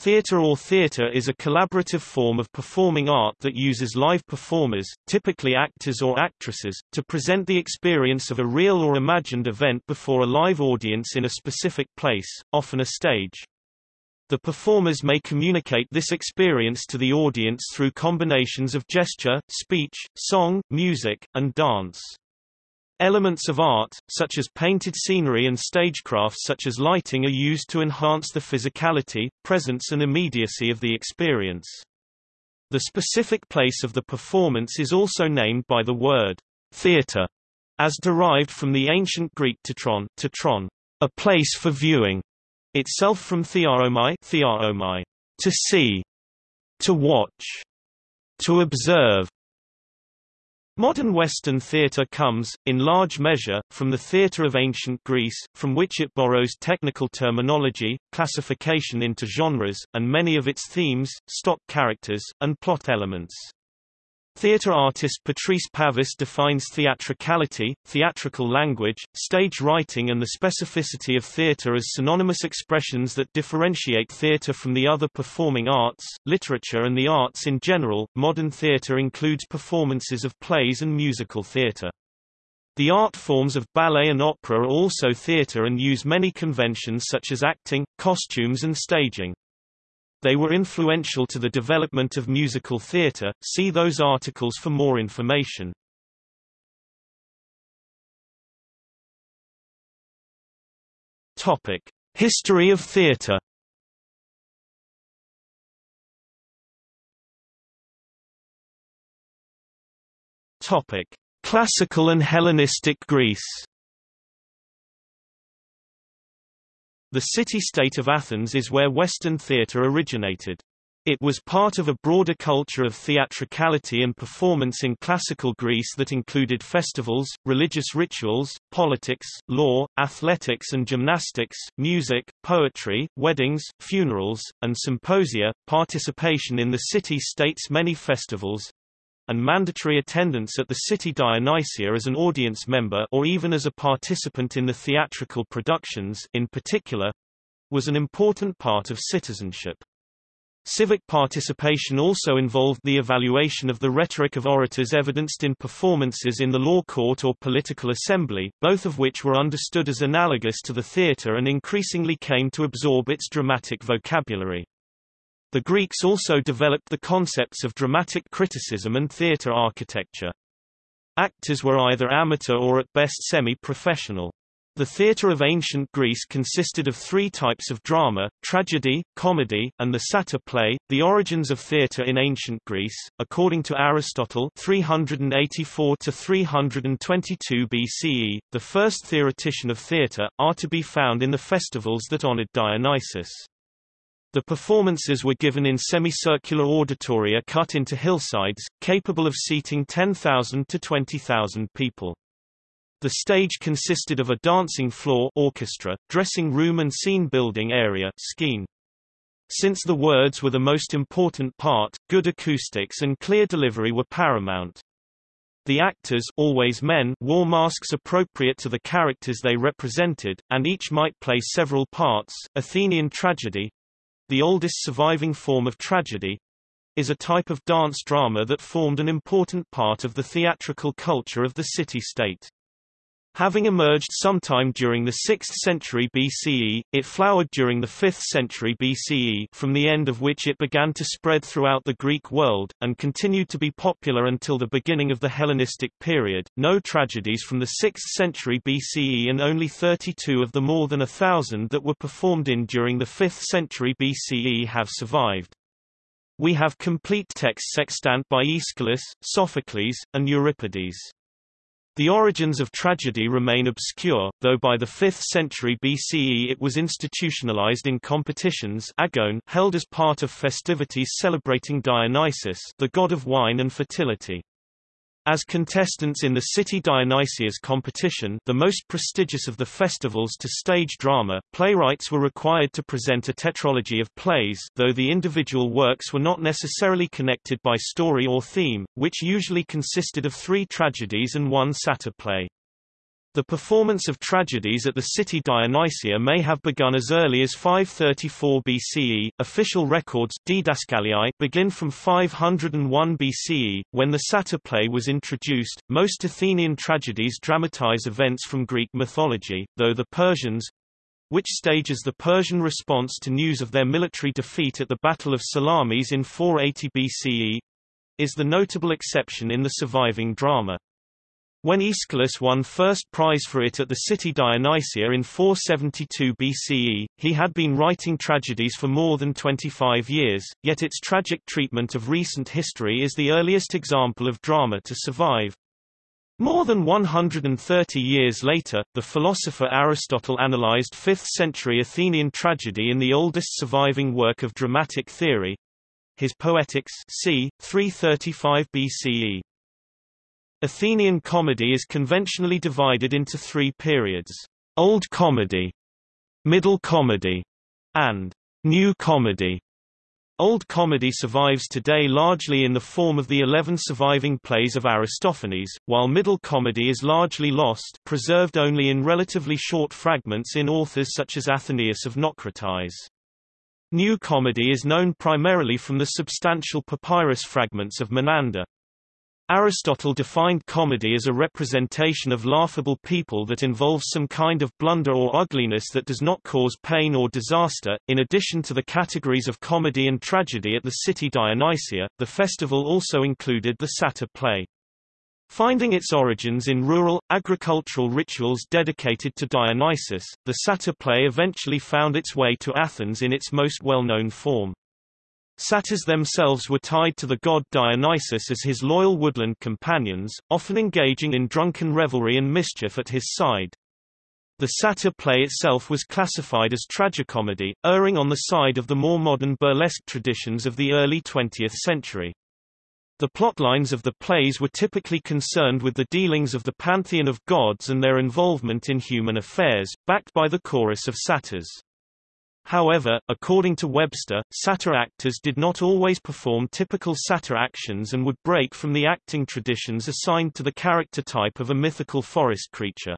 Theatre or theatre is a collaborative form of performing art that uses live performers, typically actors or actresses, to present the experience of a real or imagined event before a live audience in a specific place, often a stage. The performers may communicate this experience to the audience through combinations of gesture, speech, song, music, and dance. Elements of art, such as painted scenery and stagecraft such as lighting are used to enhance the physicality, presence and immediacy of the experience. The specific place of the performance is also named by the word theatre, as derived from the ancient Greek tetron, tetron, a place for viewing, itself from thearomai, thearomai, to see, to watch, to observe, Modern Western theatre comes, in large measure, from the theatre of ancient Greece, from which it borrows technical terminology, classification into genres, and many of its themes, stock characters, and plot elements. Theatre artist Patrice Pavis defines theatricality, theatrical language, stage writing and the specificity of theatre as synonymous expressions that differentiate theatre from the other performing arts, literature and the arts in general. Modern theatre includes performances of plays and musical theatre. The art forms of ballet and opera are also theatre and use many conventions such as acting, costumes and staging. They were influential to the development of musical theatre, see those articles for more information. Topic: History of theatre. Topic: Classical and Hellenistic Greece. The city-state of Athens is where Western theatre originated. It was part of a broader culture of theatricality and performance in classical Greece that included festivals, religious rituals, politics, law, athletics and gymnastics, music, poetry, weddings, funerals, and symposia. Participation in the city-state's many festivals, and mandatory attendance at the city Dionysia as an audience member or even as a participant in the theatrical productions in particular, was an important part of citizenship. Civic participation also involved the evaluation of the rhetoric of orators evidenced in performances in the law court or political assembly, both of which were understood as analogous to the theatre and increasingly came to absorb its dramatic vocabulary. The Greeks also developed the concepts of dramatic criticism and theatre architecture. Actors were either amateur or at best semi-professional. The theatre of ancient Greece consisted of three types of drama, tragedy, comedy, and the satyr play. The origins of theatre in ancient Greece, according to Aristotle 384 to 322 BCE, the first theoretician of theatre, are to be found in the festivals that honored Dionysus. The performances were given in semicircular auditoria cut into hillsides, capable of seating 10,000 to 20,000 people. The stage consisted of a dancing floor orchestra, dressing room and scene building area scene. Since the words were the most important part, good acoustics and clear delivery were paramount. The actors always men wore masks appropriate to the characters they represented, and each might play several parts. Athenian tragedy, the oldest surviving form of tragedy, is a type of dance drama that formed an important part of the theatrical culture of the city-state. Having emerged sometime during the 6th century BCE, it flowered during the 5th century BCE from the end of which it began to spread throughout the Greek world, and continued to be popular until the beginning of the Hellenistic period. No tragedies from the 6th century BCE and only 32 of the more than a thousand that were performed in during the 5th century BCE have survived. We have complete texts extant by Aeschylus, Sophocles, and Euripides. The origins of tragedy remain obscure, though by the 5th century BCE it was institutionalized in competitions agone held as part of festivities celebrating Dionysus the god of wine and fertility. As contestants in the City Dionysia competition the most prestigious of the festivals to stage drama, playwrights were required to present a tetralogy of plays though the individual works were not necessarily connected by story or theme, which usually consisted of three tragedies and one satyr play. The performance of tragedies at the city Dionysia may have begun as early as 534 BCE. Official records Didascaliae begin from 501 BCE, when the satyr play was introduced. Most Athenian tragedies dramatize events from Greek mythology, though the Persians which stages the Persian response to news of their military defeat at the Battle of Salamis in 480 BCE is the notable exception in the surviving drama. When Aeschylus won first prize for it at the city Dionysia in 472 BCE, he had been writing tragedies for more than 25 years, yet its tragic treatment of recent history is the earliest example of drama to survive. More than 130 years later, the philosopher Aristotle analyzed 5th-century Athenian tragedy in the oldest surviving work of dramatic theory, his Poetics c. 335 BCE. Athenian comedy is conventionally divided into three periods, Old Comedy, Middle Comedy, and New Comedy. Old comedy survives today largely in the form of the eleven surviving plays of Aristophanes, while Middle comedy is largely lost preserved only in relatively short fragments in authors such as Athenaeus of Naucratis. New comedy is known primarily from the substantial papyrus fragments of Menander. Aristotle defined comedy as a representation of laughable people that involves some kind of blunder or ugliness that does not cause pain or disaster. In addition to the categories of comedy and tragedy at the city Dionysia, the festival also included the satyr play. Finding its origins in rural, agricultural rituals dedicated to Dionysus, the satyr play eventually found its way to Athens in its most well-known form. Satyrs themselves were tied to the god Dionysus as his loyal woodland companions, often engaging in drunken revelry and mischief at his side. The satyr play itself was classified as tragicomedy, erring on the side of the more modern burlesque traditions of the early 20th century. The plotlines of the plays were typically concerned with the dealings of the pantheon of gods and their involvement in human affairs, backed by the chorus of satyrs. However, according to Webster, satyr actors did not always perform typical satyr actions and would break from the acting traditions assigned to the character type of a mythical forest creature.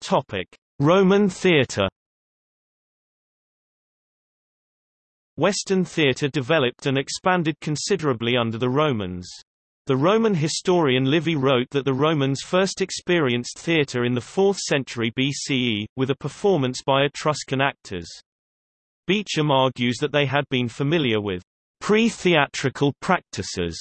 Topic: Roman theatre. Western theatre developed and expanded considerably under the Romans. The Roman historian Livy wrote that the Romans first experienced theatre in the 4th century BCE, with a performance by Etruscan actors. Beacham argues that they had been familiar with pre-theatrical practices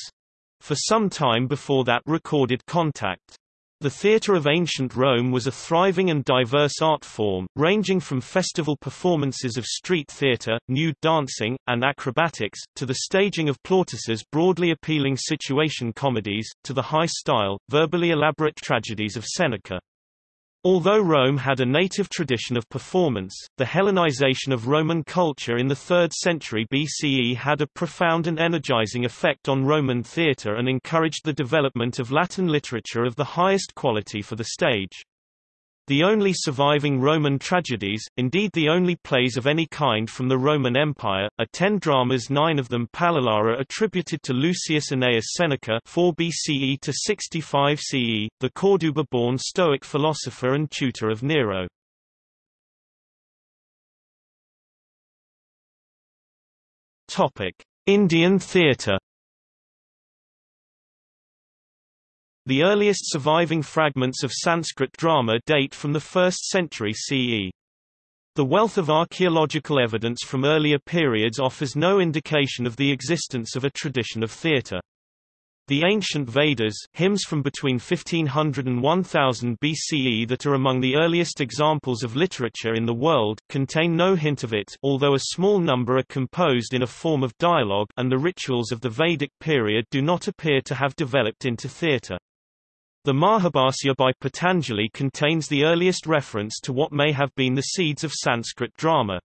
for some time before that recorded contact. The theatre of ancient Rome was a thriving and diverse art form, ranging from festival performances of street theatre, nude dancing, and acrobatics, to the staging of Plautus's broadly appealing situation comedies, to the high-style, verbally elaborate tragedies of Seneca. Although Rome had a native tradition of performance, the Hellenization of Roman culture in the 3rd century BCE had a profound and energizing effect on Roman theatre and encouraged the development of Latin literature of the highest quality for the stage. The only surviving Roman tragedies, indeed the only plays of any kind from the Roman Empire, are ten dramas nine of them palliata attributed to Lucius Annaeus Seneca 4 BCE to 65 CE, the Corduba-born Stoic philosopher and tutor of Nero. Indian theatre The earliest surviving fragments of Sanskrit drama date from the 1st century CE. The wealth of archaeological evidence from earlier periods offers no indication of the existence of a tradition of theatre. The ancient Vedas, hymns from between 1500 and 1000 BCE that are among the earliest examples of literature in the world, contain no hint of it although a small number are composed in a form of dialogue and the rituals of the Vedic period do not appear to have developed into theatre. The Mahabhasya by Patanjali contains the earliest reference to what may have been the seeds of Sanskrit drama.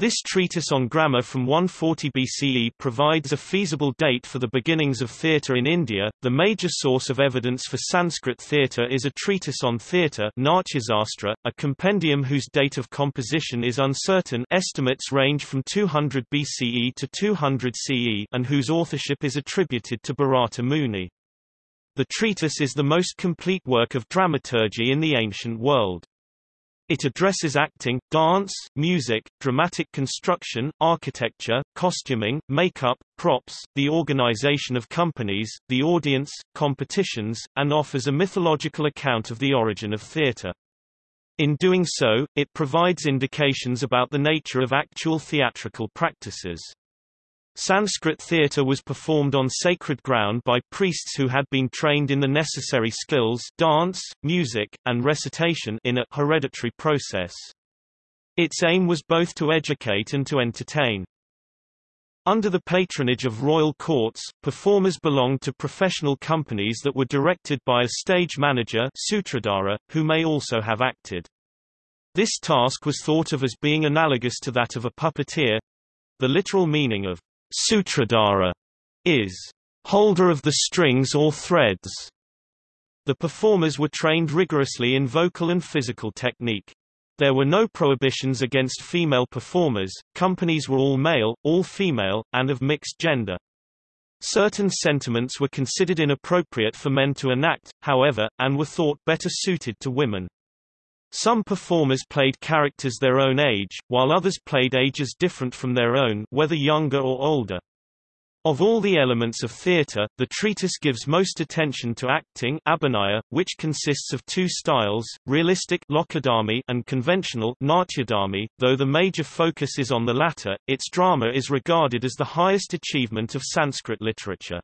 This treatise on grammar from 140 BCE provides a feasible date for the beginnings of theatre in India. The major source of evidence for Sanskrit theatre is a treatise on theatre, a compendium whose date of composition is uncertain. Estimates range from 200 BCE to 200 CE, and whose authorship is attributed to Bharata Muni. The treatise is the most complete work of dramaturgy in the ancient world. It addresses acting, dance, music, dramatic construction, architecture, costuming, makeup, props, the organization of companies, the audience, competitions, and offers a mythological account of the origin of theater. In doing so, it provides indications about the nature of actual theatrical practices. Sanskrit theatre was performed on sacred ground by priests who had been trained in the necessary skills dance, music, and recitation in a hereditary process. Its aim was both to educate and to entertain. Under the patronage of royal courts, performers belonged to professional companies that were directed by a stage manager sutradhara, who may also have acted. This task was thought of as being analogous to that of a puppeteer. The literal meaning of Sutradhara is holder of the strings or threads. The performers were trained rigorously in vocal and physical technique. There were no prohibitions against female performers, companies were all male, all female, and of mixed gender. Certain sentiments were considered inappropriate for men to enact, however, and were thought better suited to women. Some performers played characters their own age, while others played ages different from their own whether younger or older. Of all the elements of theatre, the treatise gives most attention to acting abhinaya, which consists of two styles, realistic lokadharmi and conventional natyadharmi. Though the major focus is on the latter, its drama is regarded as the highest achievement of Sanskrit literature.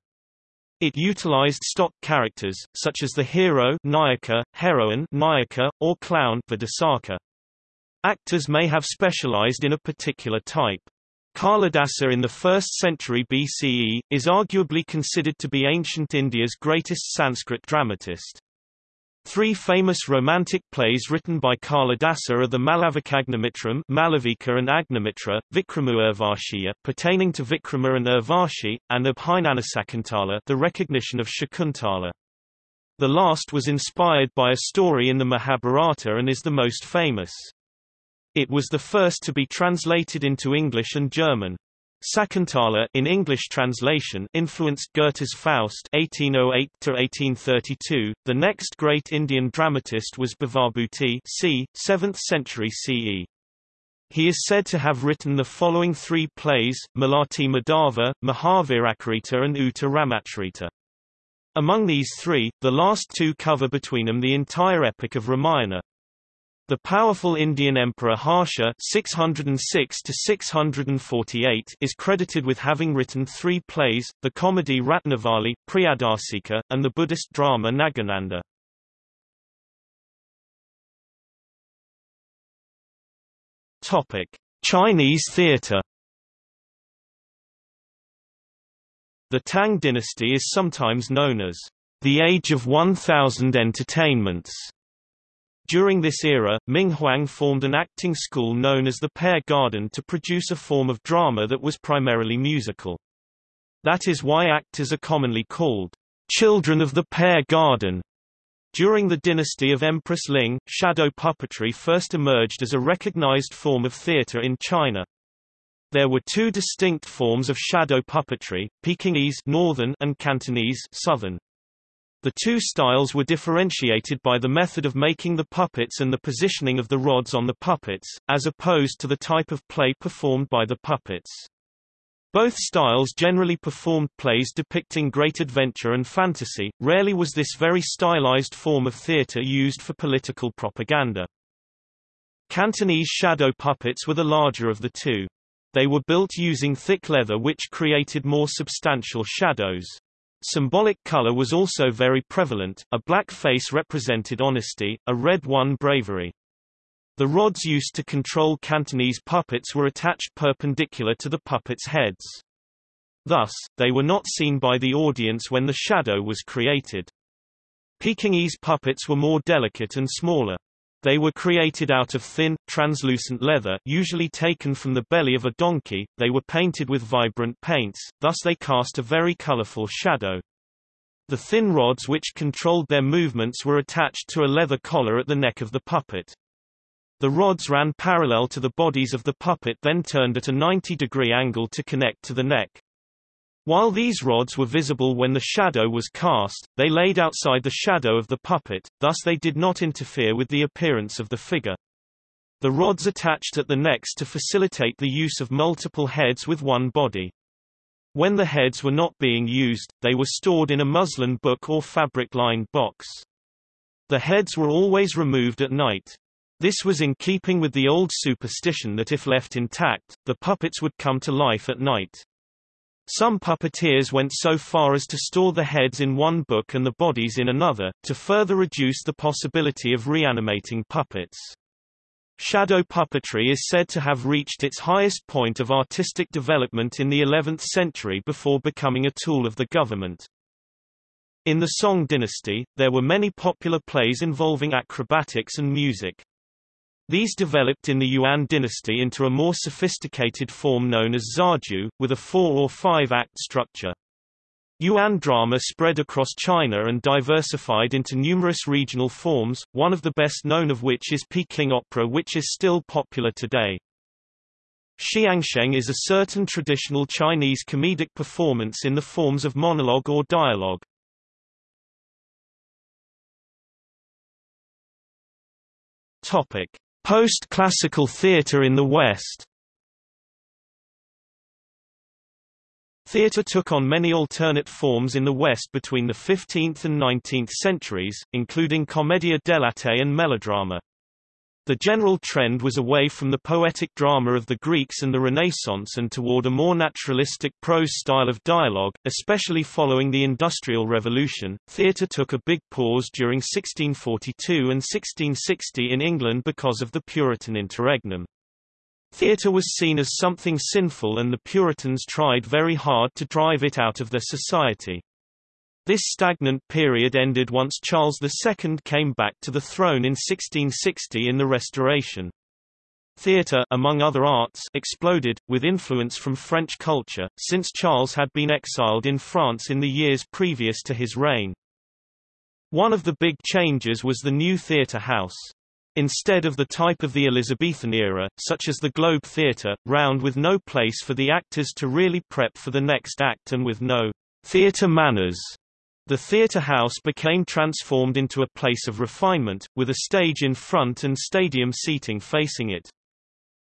It utilized stock characters, such as the hero Nayaka, heroine Nayika, or clown Vidusaka. Actors may have specialized in a particular type. Kalidasa in the 1st century BCE, is arguably considered to be ancient India's greatest Sanskrit dramatist. Three famous romantic plays written by Kalidasa are the Malavikagnimitram Malavika and Agnimitra, Vikramu pertaining to Vikrama and Urvashi, and Abhijnanasakuntala the recognition of Shakuntala. The last was inspired by a story in the Mahabharata and is the most famous. It was the first to be translated into English and German. Sakuntala in English translation influenced Goethe's Faust 1808 1832. The next great Indian dramatist was Bhavabhuti c. 7th century CE. He is said to have written the following three plays, Malati Madhava, Mahaviracharita and Uttar Ramacharita. Among these three, the last two cover between them the entire epic of Ramayana. The powerful Indian emperor Harsha 606 is credited with having written three plays, the comedy Ratnavali, Priyadarshika, and the Buddhist drama Nagananda. Chinese theatre The Tang dynasty is sometimes known as the Age of 1000 Entertainments during this era, Ming Huang formed an acting school known as the Pear Garden to produce a form of drama that was primarily musical. That is why actors are commonly called children of the Pear Garden. During the dynasty of Empress Ling, shadow puppetry first emerged as a recognized form of theater in China. There were two distinct forms of shadow puppetry, Pekingese northern and Cantonese southern. The two styles were differentiated by the method of making the puppets and the positioning of the rods on the puppets, as opposed to the type of play performed by the puppets. Both styles generally performed plays depicting great adventure and fantasy, rarely was this very stylized form of theatre used for political propaganda. Cantonese shadow puppets were the larger of the two. They were built using thick leather which created more substantial shadows. Symbolic color was also very prevalent, a black face represented honesty, a red one bravery. The rods used to control Cantonese puppets were attached perpendicular to the puppets' heads. Thus, they were not seen by the audience when the shadow was created. Pekingese puppets were more delicate and smaller. They were created out of thin, translucent leather usually taken from the belly of a donkey, they were painted with vibrant paints, thus they cast a very colorful shadow. The thin rods which controlled their movements were attached to a leather collar at the neck of the puppet. The rods ran parallel to the bodies of the puppet then turned at a 90-degree angle to connect to the neck. While these rods were visible when the shadow was cast, they laid outside the shadow of the puppet, thus they did not interfere with the appearance of the figure. The rods attached at the necks to facilitate the use of multiple heads with one body. When the heads were not being used, they were stored in a muslin book or fabric-lined box. The heads were always removed at night. This was in keeping with the old superstition that if left intact, the puppets would come to life at night. Some puppeteers went so far as to store the heads in one book and the bodies in another, to further reduce the possibility of reanimating puppets. Shadow puppetry is said to have reached its highest point of artistic development in the 11th century before becoming a tool of the government. In the Song dynasty, there were many popular plays involving acrobatics and music. These developed in the Yuan dynasty into a more sophisticated form known as zaju, with a four- or five-act structure. Yuan drama spread across China and diversified into numerous regional forms, one of the best known of which is Peking opera which is still popular today. Xiangsheng is a certain traditional Chinese comedic performance in the forms of monologue or dialogue. Topic: Post-classical theatre in the West Theatre took on many alternate forms in the West between the 15th and 19th centuries, including commedia dell'arte and melodrama. The general trend was away from the poetic drama of the Greeks and the Renaissance and toward a more naturalistic prose style of dialogue, especially following the Industrial Revolution. Theatre took a big pause during 1642 and 1660 in England because of the Puritan interregnum. Theatre was seen as something sinful and the Puritans tried very hard to drive it out of their society. This stagnant period ended once Charles II came back to the throne in 1660 in the Restoration. Theatre among other arts exploded, with influence from French culture, since Charles had been exiled in France in the years previous to his reign. One of the big changes was the new theatre house. Instead of the type of the Elizabethan era, such as the Globe Theatre, round with no place for the actors to really prep for the next act and with no theatre manners, the theatre house became transformed into a place of refinement, with a stage in front and stadium seating facing it.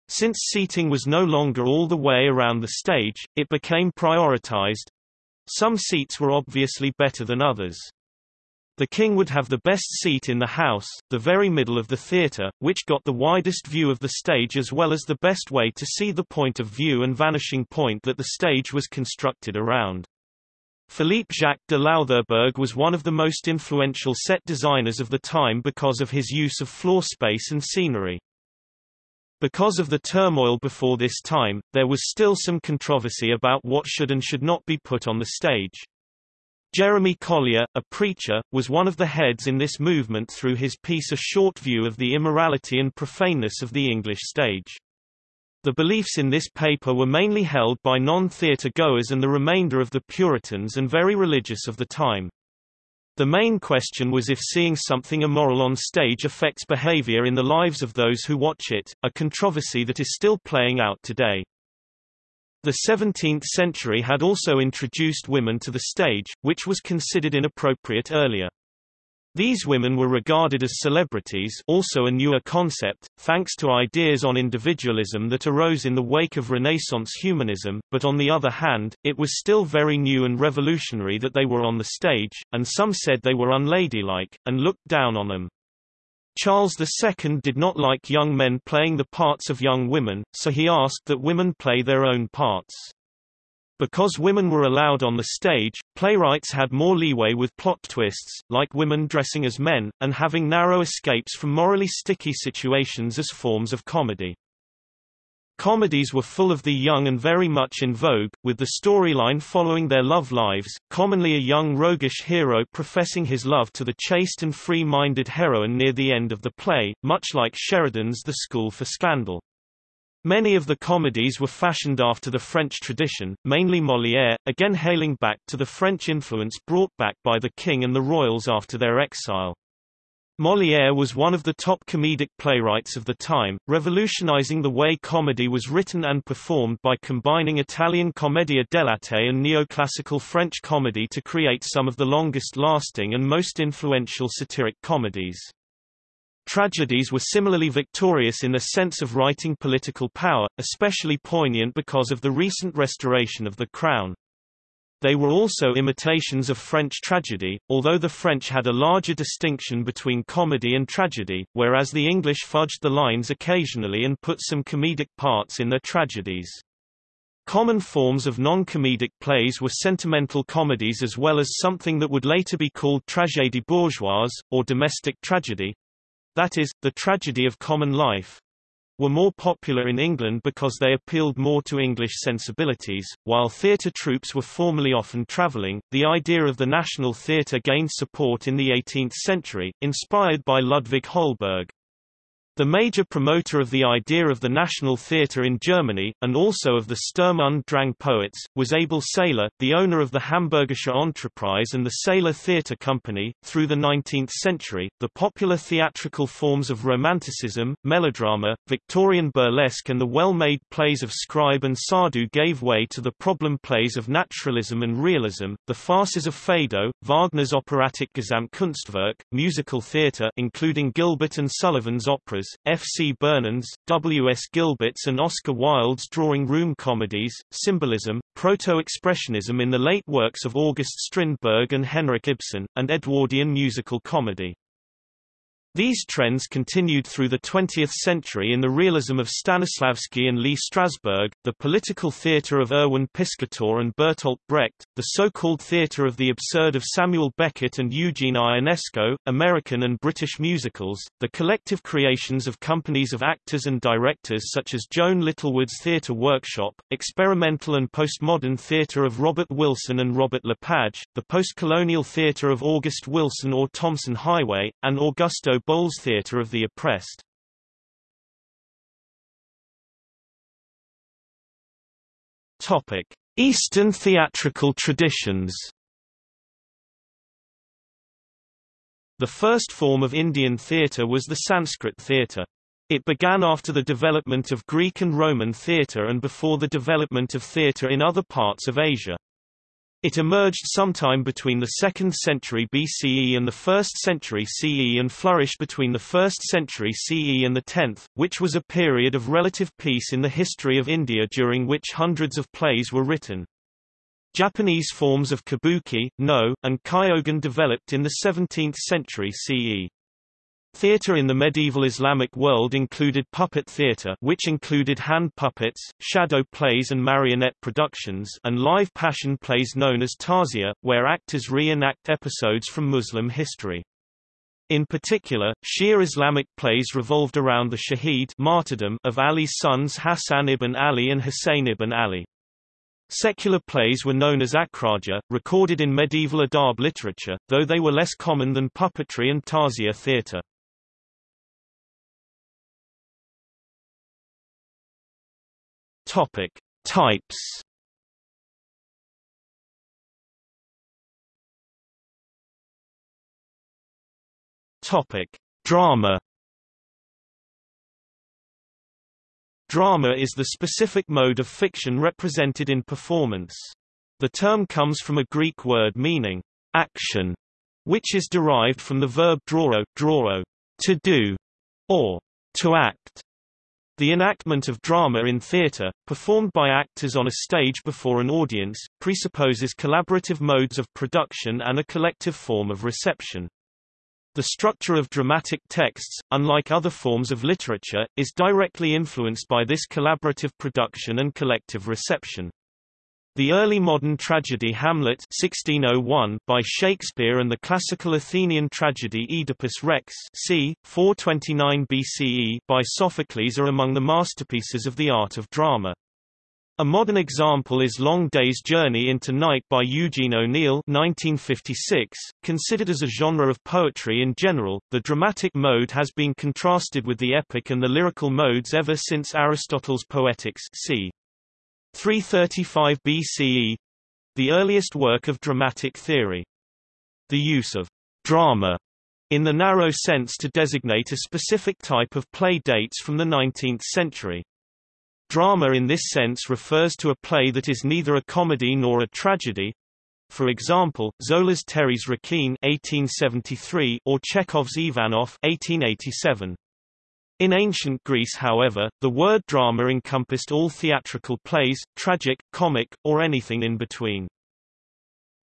Since seating was no longer all the way around the stage, it became prioritized. Some seats were obviously better than others. The king would have the best seat in the house, the very middle of the theatre, which got the widest view of the stage as well as the best way to see the point of view and vanishing point that the stage was constructed around. Philippe Jacques de Loutherbourg was one of the most influential set designers of the time because of his use of floor space and scenery. Because of the turmoil before this time, there was still some controversy about what should and should not be put on the stage. Jeremy Collier, a preacher, was one of the heads in this movement through his piece A Short View of the Immorality and Profaneness of the English Stage. The beliefs in this paper were mainly held by non-theatre goers and the remainder of the Puritans and very religious of the time. The main question was if seeing something immoral on stage affects behavior in the lives of those who watch it, a controversy that is still playing out today. The 17th century had also introduced women to the stage, which was considered inappropriate earlier. These women were regarded as celebrities also a newer concept, thanks to ideas on individualism that arose in the wake of Renaissance humanism, but on the other hand, it was still very new and revolutionary that they were on the stage, and some said they were unladylike, and looked down on them. Charles II did not like young men playing the parts of young women, so he asked that women play their own parts. Because women were allowed on the stage, playwrights had more leeway with plot twists, like women dressing as men, and having narrow escapes from morally sticky situations as forms of comedy. Comedies were full of the young and very much in vogue, with the storyline following their love lives, commonly a young roguish hero professing his love to the chaste and free-minded heroine near the end of the play, much like Sheridan's The School for Scandal. Many of the comedies were fashioned after the French tradition, mainly Molière, again hailing back to the French influence brought back by the king and the royals after their exile. Molière was one of the top comedic playwrights of the time, revolutionizing the way comedy was written and performed by combining Italian commedia dell'arte and neoclassical French comedy to create some of the longest-lasting and most influential satiric comedies. Tragedies were similarly victorious in the sense of righting political power, especially poignant because of the recent restoration of the crown. They were also imitations of French tragedy, although the French had a larger distinction between comedy and tragedy, whereas the English fudged the lines occasionally and put some comedic parts in their tragedies. Common forms of non-comedic plays were sentimental comedies as well as something that would later be called tragédie bourgeoise, or domestic tragedy—that is, the tragedy of common life, were more popular in England because they appealed more to English sensibilities. While theatre troupes were formerly often travelling, the idea of the national theatre gained support in the 18th century, inspired by Ludvig Holberg. The major promoter of the idea of the National Theatre in Germany, and also of the Sturm und Drang poets, was Abel Seyler, the owner of the Hamburgische Entreprise and the Seyler Theatre Company. Through the 19th century, the popular theatrical forms of Romanticism, melodrama, Victorian burlesque and the well-made plays of Scribe and Sardou gave way to the problem plays of naturalism and realism, the farces of Feydeau, Wagner's operatic Gesamtkunstwerk, musical theatre including Gilbert and Sullivan's operas, F. C. Burnand's, W. S. Gilbert's and Oscar Wilde's drawing room comedies, symbolism, proto-expressionism in the late works of August Strindberg and Henrik Ibsen, and Edwardian musical comedy. These trends continued through the 20th century in the realism of Stanislavski and Lee Strasberg, the political theatre of Erwin Piscator and Bertolt Brecht, the so-called theatre of the absurd of Samuel Beckett and Eugene Ionesco, American and British musicals, the collective creations of companies of actors and directors such as Joan Littlewood's Theatre Workshop, experimental and postmodern theatre of Robert Wilson and Robert Lepage, the postcolonial theatre of August Wilson or Tomson Highway, and Augusto Boal's Theatre of the Oppressed. Eastern theatrical traditions. The first form of Indian theatre was the Sanskrit theatre. It began after the development of Greek and Roman theatre and before the development of theatre in other parts of Asia. It emerged sometime between the 2nd century BCE and the 1st century CE and flourished between the 1st century CE and the 10th, which was a period of relative peace in the history of India during which hundreds of plays were written. Japanese forms of kabuki, no, and kyogen developed in the 17th century CE. Theatre in the medieval Islamic world included puppet theatre which included hand puppets, shadow plays and marionette productions and live passion plays known as tazia, where actors reenact episodes from Muslim history. In particular, Shia Islamic plays revolved around the shaheed martyrdom of Ali's sons Hassan ibn Ali and Hussein ibn Ali. Secular plays were known as akhraja, recorded in medieval adab literature, though they were less common than puppetry and tazia theatre. Topic: Types. Topic: Drama. Drama is the specific mode of fiction represented in performance. The term comes from a Greek word meaning action, which is derived from the verb drauro, to do, or to act. The enactment of drama in theatre, performed by actors on a stage before an audience, presupposes collaborative modes of production and a collective form of reception. The structure of dramatic texts, unlike other forms of literature, is directly influenced by this collaborative production and collective reception. The early modern tragedy Hamlet 1601 by Shakespeare and the classical Athenian tragedy Oedipus Rex c. 429 BCE by Sophocles are among the masterpieces of the art of drama. A modern example is Long Day's Journey into Night by Eugene O'Neill 1956. Considered as a genre of poetry in general, the dramatic mode has been contrasted with the epic and the lyrical modes ever since Aristotle's Poetics c. 335 BCE the earliest work of dramatic theory. The use of drama in the narrow sense to designate a specific type of play dates from the 19th century. Drama in this sense refers to a play that is neither a comedy nor a tragedy. For example, Zola's Thérèse Raquin 1873 or Chekhov's Ivanov 1887. In ancient Greece however, the word drama encompassed all theatrical plays, tragic, comic, or anything in between.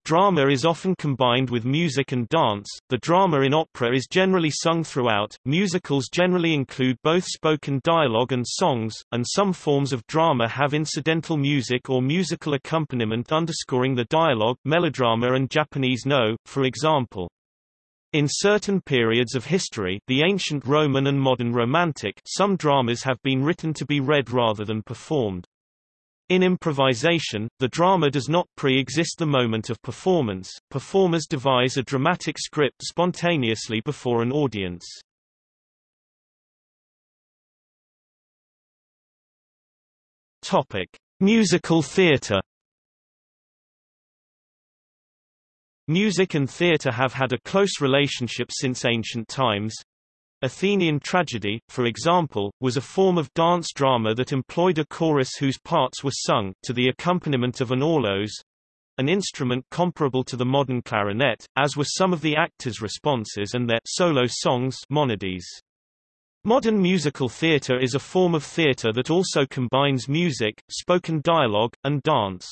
Drama is often combined with music and dance. The drama in opera is generally sung throughout. Musicals generally include both spoken dialogue and songs, and some forms of drama have incidental music or musical accompaniment underscoring the dialogue, melodrama and Japanese no, for example. In certain periods of history the ancient Roman and modern Romantic some dramas have been written to be read rather than performed. In improvisation, the drama does not pre-exist the moment of performance, performers devise a dramatic script spontaneously before an audience. Musical theatre Music and theatre have had a close relationship since ancient times. Athenian tragedy, for example, was a form of dance drama that employed a chorus whose parts were sung to the accompaniment of an aulos, an instrument comparable to the modern clarinet, as were some of the actors' responses and their solo songs monodies. Modern musical theatre is a form of theatre that also combines music, spoken dialogue, and dance.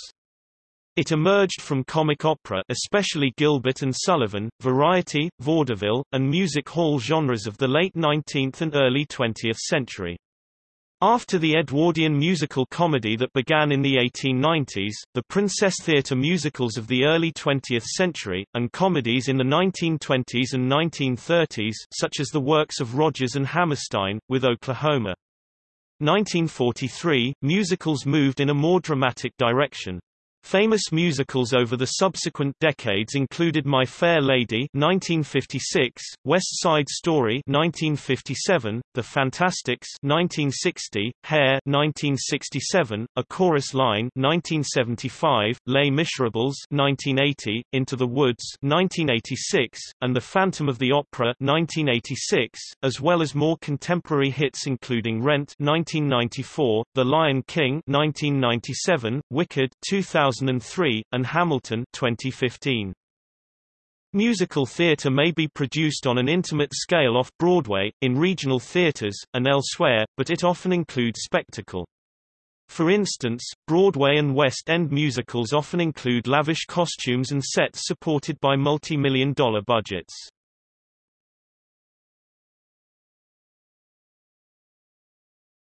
It emerged from comic opera especially Gilbert and Sullivan, variety, vaudeville, and music hall genres of the late 19th and early 20th century. After the Edwardian musical comedy that began in the 1890s, the Princess Theatre musicals of the early 20th century, and comedies in the 1920s and 1930s such as the works of Rodgers and Hammerstein, with Oklahoma. 1943, musicals moved in a more dramatic direction. Famous musicals over the subsequent decades included My Fair Lady 1956, West Side Story 1957, The Fantasticks 1960, Hair 1967, A Chorus Line 1975, Les Miserables 1980, Into the Woods 1986, and The Phantom of the Opera 1986, as well as more contemporary hits including Rent 1994, The Lion King 1997, Wicked 2000 2003, and Hamilton 2015. Musical theatre may be produced on an intimate scale off-Broadway, in regional theatres, and elsewhere, but it often includes spectacle. For instance, Broadway and West End musicals often include lavish costumes and sets supported by multi-million dollar budgets.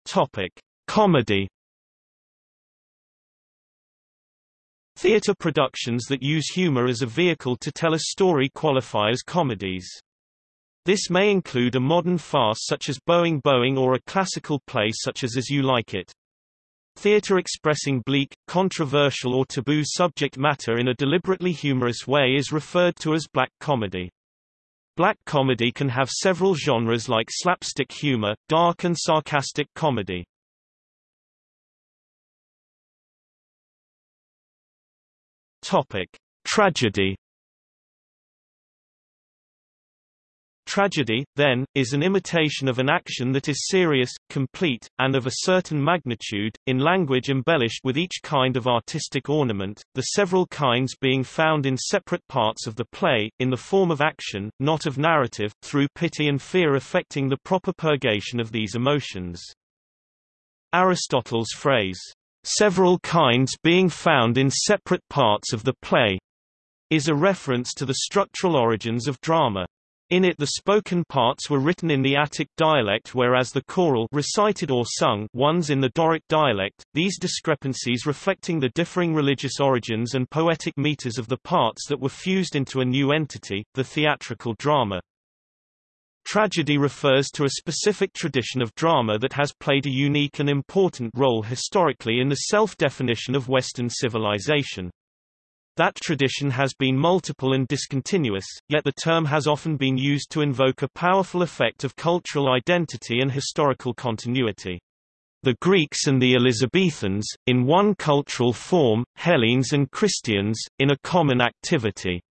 Topic: Comedy Theatre productions that use humor as a vehicle to tell a story qualify as comedies. This may include a modern farce such as Boeing Boeing or a classical play such as As You Like It. Theatre expressing bleak, controversial or taboo subject matter in a deliberately humorous way is referred to as black comedy. Black comedy can have several genres like slapstick humor, dark and sarcastic comedy. Topic: Tragedy. Tragedy, then, is an imitation of an action that is serious, complete, and of a certain magnitude, in language embellished with each kind of artistic ornament, the several kinds being found in separate parts of the play, in the form of action, not of narrative, through pity and fear affecting the proper purgation of these emotions. Aristotle's phrase, several kinds being found in separate parts of the play, is a reference to the structural origins of drama. In it the spoken parts were written in the Attic dialect whereas the choral recited or sung ones in the Doric dialect, these discrepancies reflecting the differing religious origins and poetic meters of the parts that were fused into a new entity, the theatrical drama. Tragedy refers to a specific tradition of drama that has played a unique and important role historically in the self-definition of Western civilization. That tradition has been multiple and discontinuous, yet the term has often been used to invoke a powerful effect of cultural identity and historical continuity. The Greeks and the Elizabethans, in one cultural form, Hellenes and Christians, in a common activity.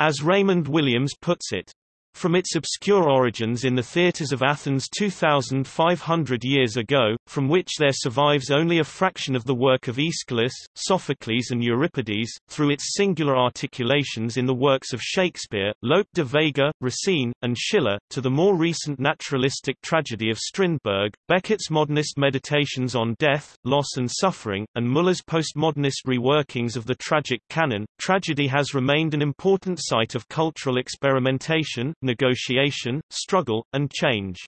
As Raymond Williams puts it, from its obscure origins in the theatres of Athens 2,500 years ago, from which there survives only a fraction of the work of Aeschylus, Sophocles and Euripides, through its singular articulations in the works of Shakespeare, Lope de Vega, Racine, and Schiller, to the more recent naturalistic tragedy of Strindberg, Beckett's modernist meditations on death, loss and suffering, and Müller's postmodernist reworkings of the tragic canon, tragedy has remained an important site of cultural experimentation, negotiation, struggle, and change.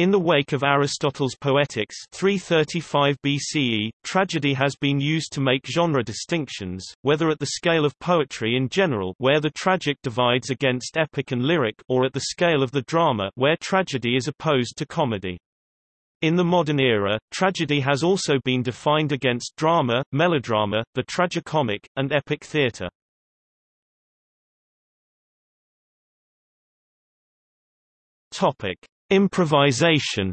In the wake of Aristotle's Poetics 335 BCE, tragedy has been used to make genre distinctions, whether at the scale of poetry in general where the tragic divides against epic and lyric or at the scale of the drama where tragedy is opposed to comedy. In the modern era, tragedy has also been defined against drama, melodrama, the tragicomic, and epic theatre. Topic: Improvisation.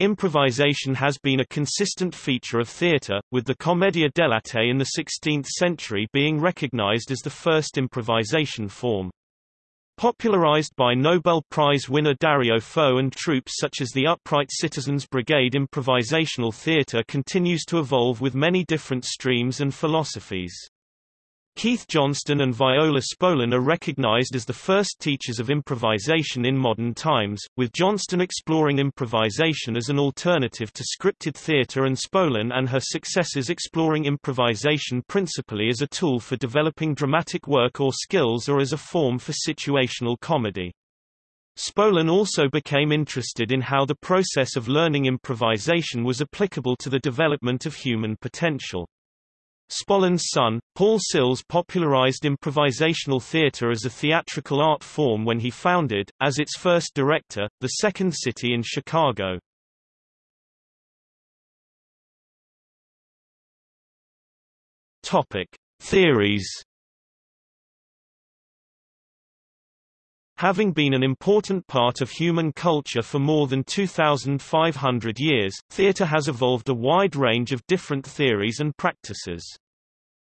Improvisation has been a consistent feature of theatre, with the commedia dell'arte in the 16th century being recognized as the first improvisation form. Popularized by Nobel Prize winner Dario Fo and troupes such as the Upright Citizens Brigade improvisational theatre continues to evolve with many different streams and philosophies. Keith Johnstone and Viola Spolin are recognized as the first teachers of improvisation in modern times, with Johnstone exploring improvisation as an alternative to scripted theater and Spolin and her successors exploring improvisation principally as a tool for developing dramatic work or skills or as a form for situational comedy. Spolin also became interested in how the process of learning improvisation was applicable to the development of human potential. Spolin's son, Paul Sills popularized improvisational theater as a theatrical art form when he founded, as its first director, the Second City in Chicago. Topic: Theories Having been an important part of human culture for more than 2,500 years, theatre has evolved a wide range of different theories and practices.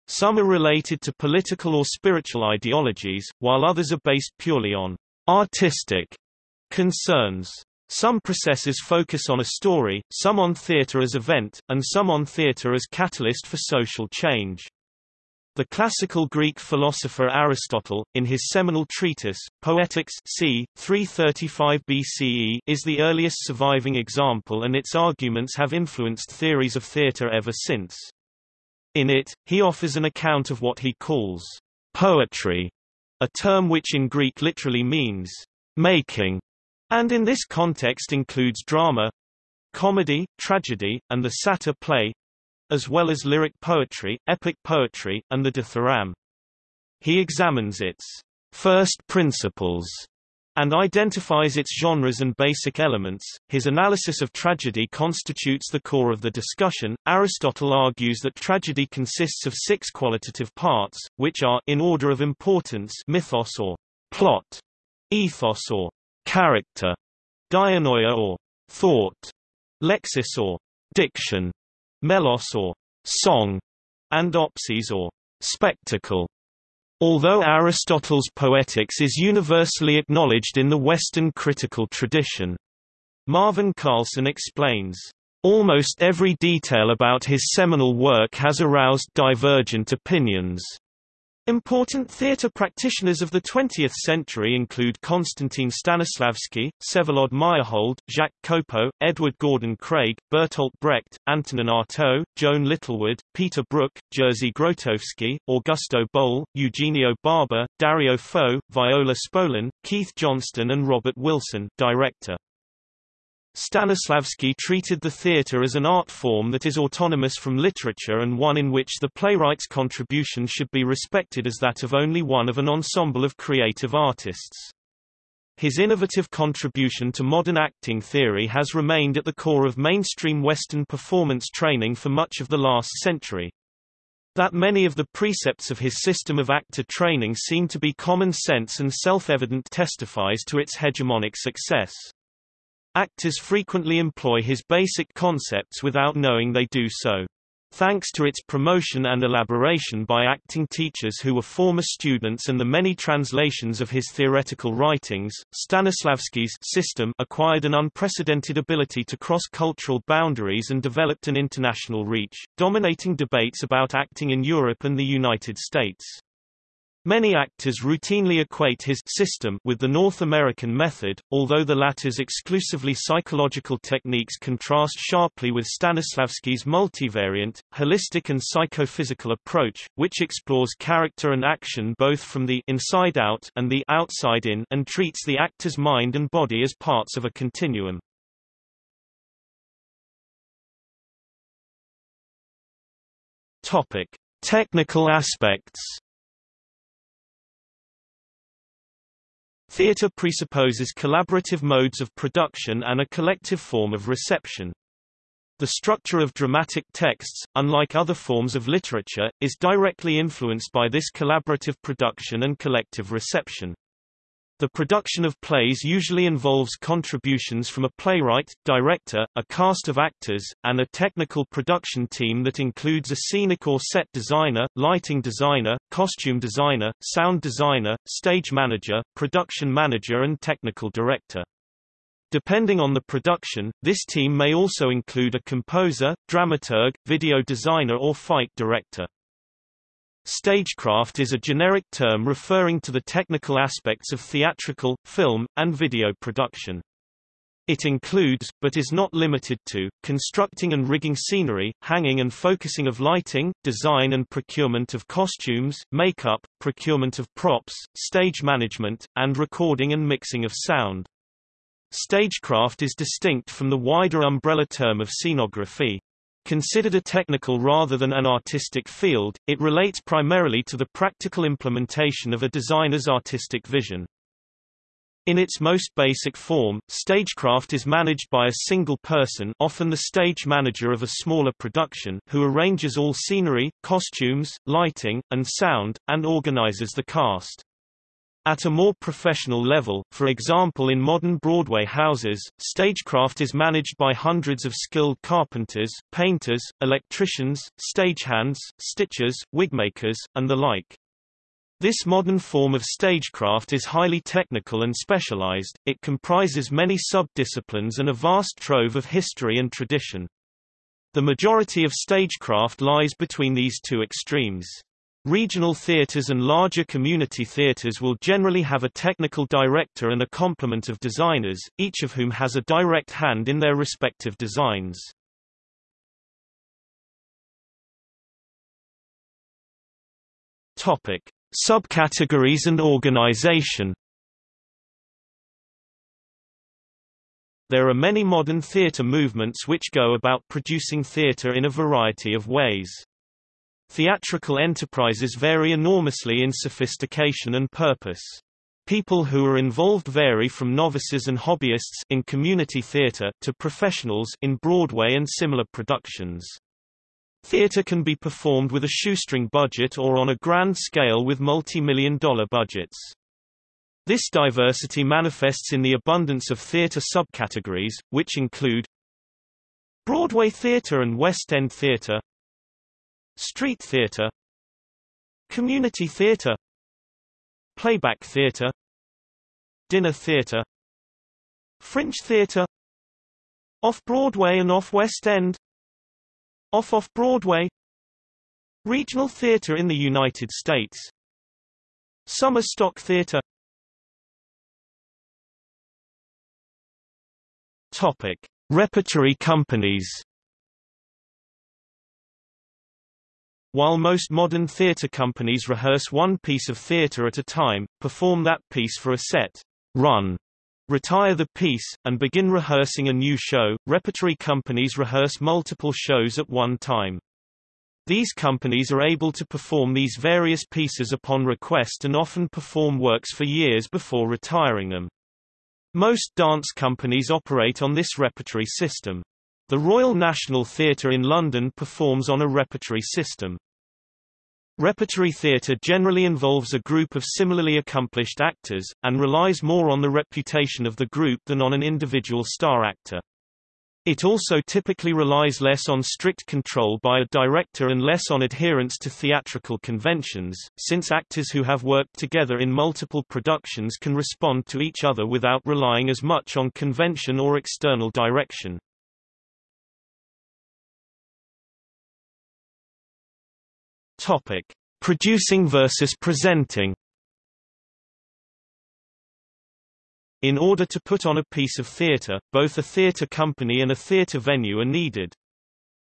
Some are related to political or spiritual ideologies, while others are based purely on artistic concerns. Some processes focus on a story, some on theatre as event, and some on theatre as catalyst for social change. The classical Greek philosopher Aristotle, in his seminal treatise, Poetics c. 335 BCE, is the earliest surviving example and its arguments have influenced theories of theatre ever since. In it, he offers an account of what he calls poetry, a term which in Greek literally means making, and in this context includes drama, comedy, tragedy, and the satyr play, as well as lyric poetry, epic poetry, and the dithyramb. He examines its first principles and identifies its genres and basic elements. His analysis of tragedy constitutes the core of the discussion. Aristotle argues that tragedy consists of six qualitative parts, which are in order of importance mythos or plot, ethos or character, dianoia or thought, lexis or diction, melos or song, and opsis or spectacle. Although Aristotle's Poetics is universally acknowledged in the Western critical tradition, Marvin Carlson explains, Almost every detail about his seminal work has aroused divergent opinions. Important theatre practitioners of the 20th century include Konstantin Stanislavski, Vsevolod Meyerhold, Jacques Copeau, Edward Gordon Craig, Bertolt Brecht, Antonin Artaud, Joan Littlewood, Peter Brook, Jerzy Grotowski, Augusto Boal, Eugenio Barba, Dario Fo, Viola Spolin, Keith Johnstone and Robert Wilson director. Stanislavski treated the theatre as an art form that is autonomous from literature and one in which the playwright's contribution should be respected as that of only one of an ensemble of creative artists. His innovative contribution to modern acting theory has remained at the core of mainstream Western performance training for much of the last century. That many of the precepts of his system of actor training seem to be common sense and self-evident testifies to its hegemonic success. Actors frequently employ his basic concepts without knowing they do so. Thanks to its promotion and elaboration by acting teachers who were former students and the many translations of his theoretical writings, Stanislavski's system acquired an unprecedented ability to cross cultural boundaries and developed an international reach, dominating debates about acting in Europe and the United States. Many actors routinely equate his system with the North American method, although the latter's exclusively psychological techniques contrast sharply with Stanislavski's multivariant, holistic and psychophysical approach, which explores character and action both from the inside out and the outside in and treats the actor's mind and body as parts of a continuum. Topic: Technical aspects Theatre presupposes collaborative modes of production and a collective form of reception. The structure of dramatic texts, unlike other forms of literature, is directly influenced by this collaborative production and collective reception. The production of plays usually involves contributions from a playwright, director, a cast of actors, and a technical production team that includes a scenic or set designer, lighting designer, costume designer, sound designer, stage manager, production manager and technical director. Depending on the production, this team may also include a composer, dramaturg, video designer or fight director. Stagecraft is a generic term referring to the technical aspects of theatrical, film, and video production. It includes, but is not limited to, constructing and rigging scenery, hanging and focusing of lighting, design and procurement of costumes, makeup, procurement of props, stage management, and recording and mixing of sound. Stagecraft is distinct from the wider umbrella term of scenography. Considered a technical rather than an artistic field, it relates primarily to the practical implementation of a designer's artistic vision. In its most basic form, stagecraft is managed by a single person often the stage manager of a smaller production who arranges all scenery, costumes, lighting, and sound, and organizes the cast. At a more professional level, for example in modern Broadway houses, stagecraft is managed by hundreds of skilled carpenters, painters, electricians, stagehands, stitchers, wigmakers, and the like. This modern form of stagecraft is highly technical and specialized, it comprises many sub-disciplines and a vast trove of history and tradition. The majority of stagecraft lies between these two extremes. Regional theaters and larger community theaters will generally have a technical director and a complement of designers, each of whom has a direct hand in their respective designs. Topic: Subcategories and organization. There are many modern theater movements which go about producing theater in a variety of ways. Theatrical enterprises vary enormously in sophistication and purpose. People who are involved vary from novices and hobbyists in community theater to professionals in Broadway and similar productions. Theater can be performed with a shoestring budget or on a grand scale with multi-million dollar budgets. This diversity manifests in the abundance of theater subcategories, which include Broadway theater and West End theater Street theater Community theater Playback theater Dinner theater Fringe theater Off-Broadway and off-West End Off-Off-Broadway Regional theater in the United States Summer Stock Theatre Topic. Repertory companies While most modern theatre companies rehearse one piece of theatre at a time, perform that piece for a set, run, retire the piece, and begin rehearsing a new show, repertory companies rehearse multiple shows at one time. These companies are able to perform these various pieces upon request and often perform works for years before retiring them. Most dance companies operate on this repertory system. The Royal National Theatre in London performs on a repertory system. Repertory theatre generally involves a group of similarly accomplished actors, and relies more on the reputation of the group than on an individual star actor. It also typically relies less on strict control by a director and less on adherence to theatrical conventions, since actors who have worked together in multiple productions can respond to each other without relying as much on convention or external direction. Topic: Producing versus presenting. In order to put on a piece of theatre, both a theatre company and a theatre venue are needed.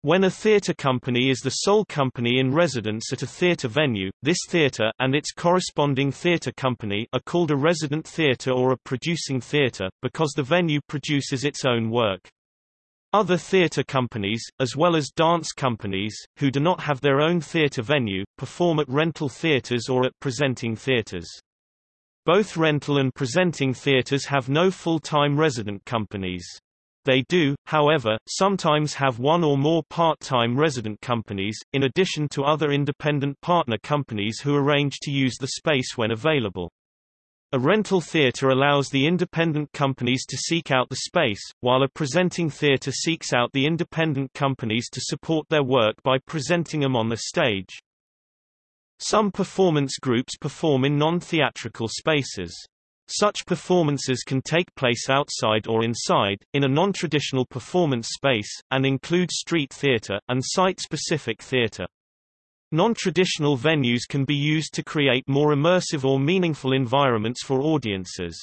When a theatre company is the sole company in residence at a theatre venue, this theatre and its corresponding theatre company are called a resident theatre or a producing theatre, because the venue produces its own work. Other theatre companies, as well as dance companies, who do not have their own theatre venue, perform at rental theatres or at presenting theatres. Both rental and presenting theaters have no full-time resident companies. They do, however, sometimes have one or more part-time resident companies, in addition to other independent partner companies who arrange to use the space when available. A rental theater allows the independent companies to seek out the space, while a presenting theater seeks out the independent companies to support their work by presenting them on the stage. Some performance groups perform in non-theatrical spaces. Such performances can take place outside or inside, in a non-traditional performance space, and include street theater, and site-specific theater. Non-traditional venues can be used to create more immersive or meaningful environments for audiences.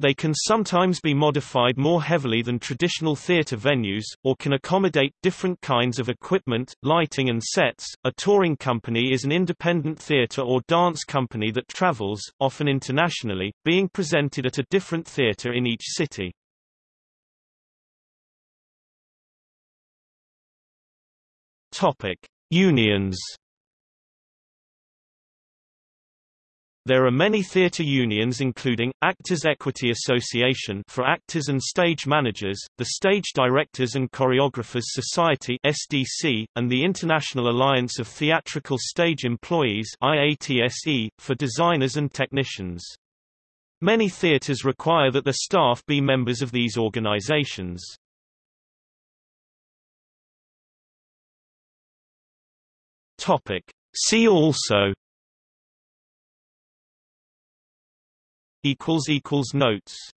They can sometimes be modified more heavily than traditional theater venues, or can accommodate different kinds of equipment, lighting and sets. A touring company is an independent theater or dance company that travels, often internationally, being presented at a different theater in each city. Topic: Unions There are many theatre unions including, Actors Equity Association for actors and stage managers, the Stage Directors and Choreographers Society SDC, and the International Alliance of Theatrical Stage Employees IATSE, for designers and technicians. Many theatres require that their staff be members of these organizations. See also equals equals notes